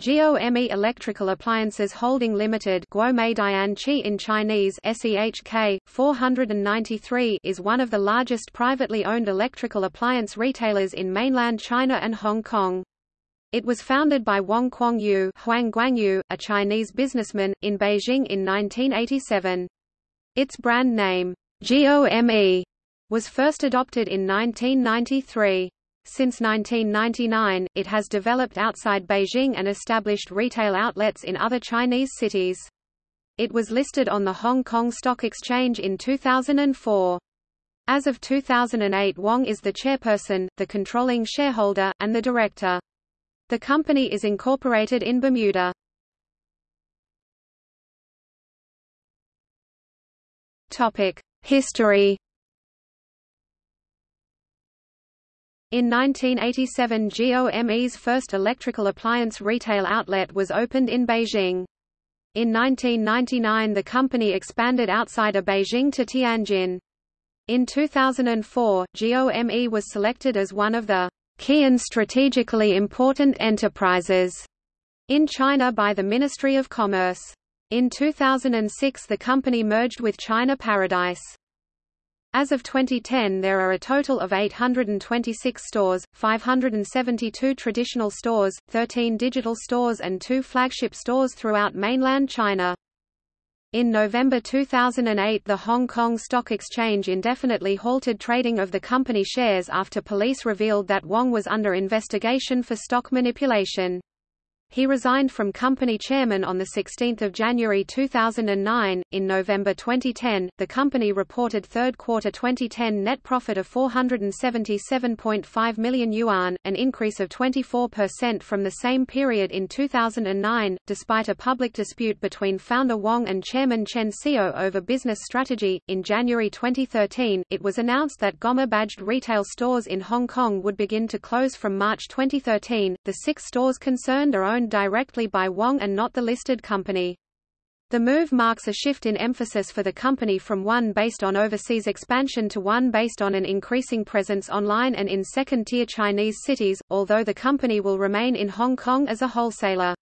GOME Electrical Appliances Holding Limited Chi in Chinese SEHK 493 is one of the largest privately owned electrical appliance retailers in mainland China and Hong Kong. It was founded by Wong Kwong Yu, Huang Guangyu, a Chinese businessman, in Beijing in 1987. Its brand name, GOME, was first adopted in 1993. Since 1999, it has developed outside Beijing and established retail outlets in other Chinese cities. It was listed on the Hong Kong Stock Exchange in 2004. As of 2008 Wong is the chairperson, the controlling shareholder, and the director. The company is incorporated in Bermuda. History In 1987 GOME's first electrical appliance retail outlet was opened in Beijing. In 1999 the company expanded outside of Beijing to Tianjin. In 2004, GOME was selected as one of the key and strategically important enterprises in China by the Ministry of Commerce. In 2006 the company merged with China Paradise. As of 2010 there are a total of 826 stores, 572 traditional stores, 13 digital stores and two flagship stores throughout mainland China. In November 2008 the Hong Kong Stock Exchange indefinitely halted trading of the company shares after police revealed that Wong was under investigation for stock manipulation. He resigned from company chairman on 16 January 2009. In November 2010, the company reported third quarter 2010 net profit of 477.5 million yuan, an increase of 24% from the same period in 2009, despite a public dispute between founder Wang and chairman Chen Xiao over business strategy. In January 2013, it was announced that GOME badged retail stores in Hong Kong would begin to close from March 2013. The six stores concerned are owned owned directly by Wong and not the listed company. The move marks a shift in emphasis for the company from one based on overseas expansion to one based on an increasing presence online and in second-tier Chinese cities, although the company will remain in Hong Kong as a wholesaler.